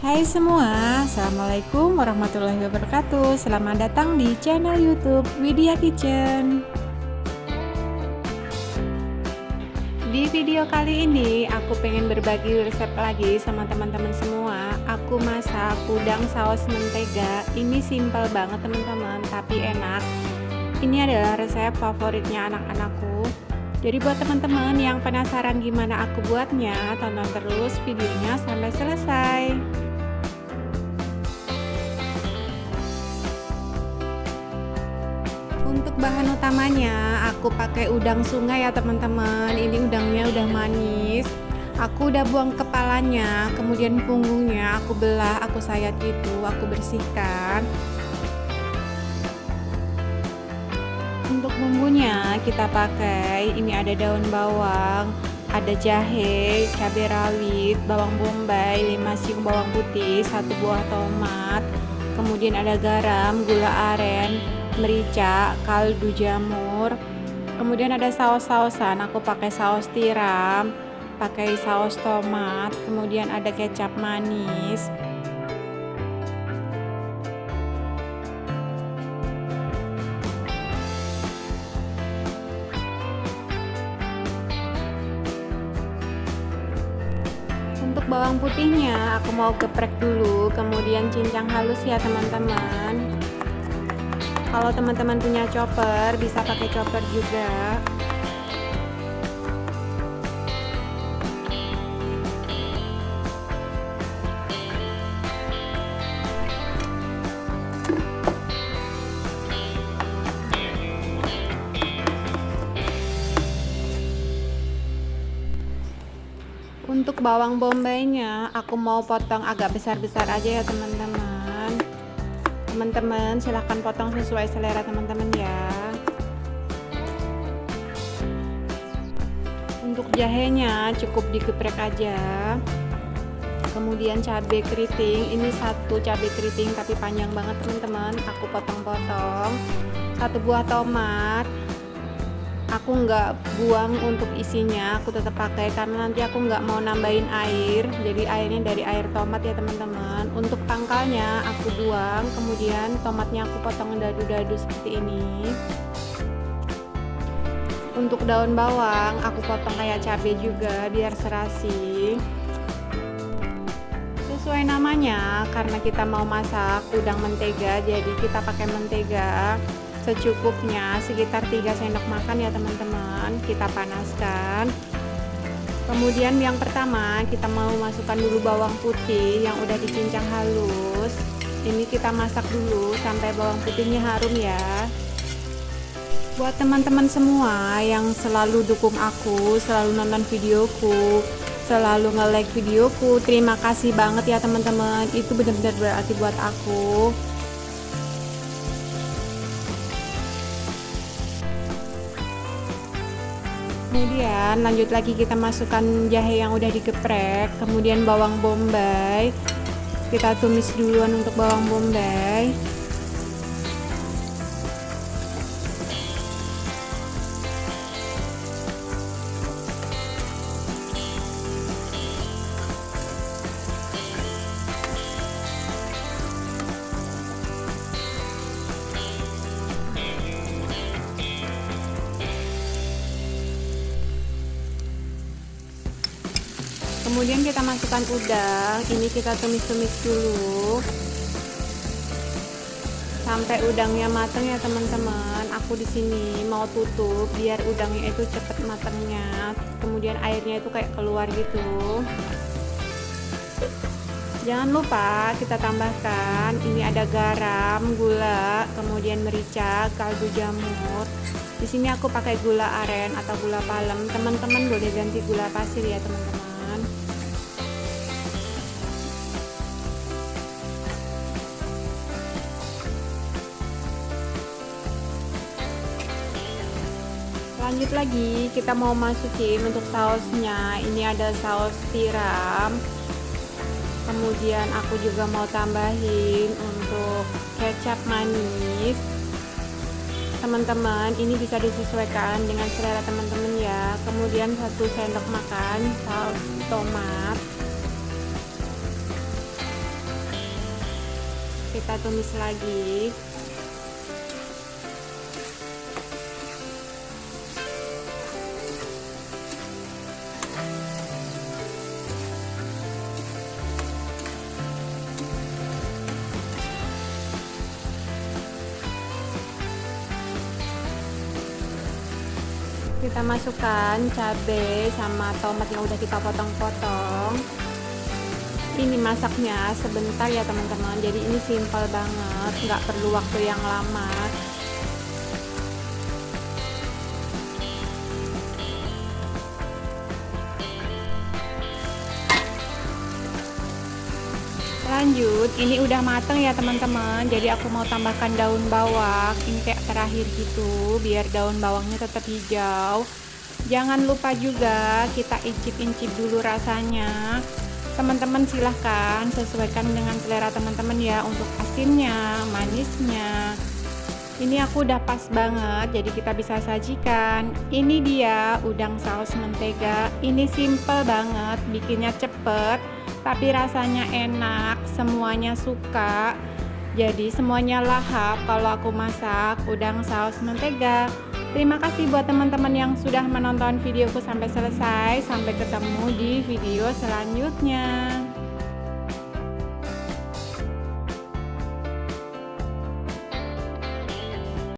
Hai semua, Assalamualaikum warahmatullahi wabarakatuh. Selamat datang di channel youtube Widya Kitchen. Di video kali ini aku pengen berbagi resep lagi sama teman-teman semua. Aku masak udang saus mentega. Ini simple banget teman-teman tapi enak. Ini adalah resep favoritnya anak-anakku. Jadi buat teman-teman yang penasaran gimana aku buatnya, tonton terus videonya sampai selesai. Untuk bahan utamanya aku pakai udang sungai ya teman-teman. Ini udangnya udah manis. Aku udah buang kepalanya, kemudian punggungnya aku belah, aku sayat gitu, aku bersihkan. Untuk bumbunya kita pakai ini ada daun bawang, ada jahe, cabai rawit, bawang bombay, 5 siung bawang putih, satu buah tomat, kemudian ada garam, gula aren, merica, kaldu jamur. Kemudian ada saus-sausan, aku pakai saus tiram, pakai saus tomat, kemudian ada kecap manis. Untuk bawang putihnya aku mau geprek dulu, kemudian cincang halus ya teman-teman kalau teman-teman punya chopper bisa pakai chopper juga. Untuk bawang bombaynya aku mau potong agak besar-besar aja ya teman-teman teman-teman. Silahkan potong sesuai selera teman-teman ya. Untuk jahenya cukup digeprek aja. Kemudian cabai keriting. Ini satu cabai keriting tapi panjang banget teman-teman. Aku potong-potong. Satu buah tomat aku nggak buang untuk isinya aku tetap pakai karena nanti aku nggak mau nambahin air. Jadi airnya dari air tomat ya teman-teman. Untuk pangkalnya aku buang kemudian tomatnya aku potong dadu-dadu seperti ini. Untuk daun bawang aku potong kayak cabai juga biar serasi. Sesuai namanya karena kita mau masak udang mentega jadi kita pakai mentega secukupnya sekitar 3 sendok makan ya teman-teman. Kita panaskan. Kemudian yang pertama kita mau masukkan dulu bawang putih yang udah dicincang halus. Ini kita masak dulu sampai bawang putihnya harum ya. Buat teman-teman semua yang selalu dukung aku selalu nonton videoku selalu nge-like videoku terima kasih banget ya teman-teman. Itu benar-benar berarti buat aku kemudian lanjut lagi kita masukkan jahe yang udah digeprek kemudian bawang bombay. Kita tumis duluan untuk bawang bombay kemudian kita masukkan udang. Ini kita tumis-tumis dulu. Sampai udangnya matang ya teman-teman. Aku di sini mau tutup biar udangnya itu cepet matangnya kemudian airnya itu kayak keluar gitu. Jangan lupa kita tambahkan. Ini ada garam gula kemudian merica kaldu jamur. Di sini aku pakai gula aren atau gula palem. Teman-teman boleh ganti gula pasir ya teman-teman lanjut lagi kita mau masukin untuk sausnya. Ini ada saus tiram. Kemudian aku juga mau tambahin untuk kecap manis. Teman-teman ini bisa disesuaikan dengan selera teman-teman ya. Kemudian satu sendok makan saus tomat. Kita tumis lagi kita masukkan cabai sama tomat yang udah kita potong-potong. Ini masaknya sebentar ya teman-teman. Jadi ini simple banget nggak perlu waktu yang lama lanjut ini udah mateng ya teman-teman. Jadi aku mau tambahkan daun bawang ini kayak terakhir gitu biar daun bawangnya tetap hijau. Jangan lupa juga kita incip-incip dulu rasanya. Teman-teman silahkan sesuaikan dengan selera teman-teman ya untuk asinnya manisnya. Ini aku udah pas banget jadi kita bisa sajikan. Ini dia udang saus mentega. Ini simple banget bikinnya cepet tapi rasanya enak semuanya suka. Jadi semuanya lahap kalau aku masak udang saus mentega. Terima kasih buat teman-teman yang sudah menonton videoku sampai selesai. Sampai ketemu di video selanjutnya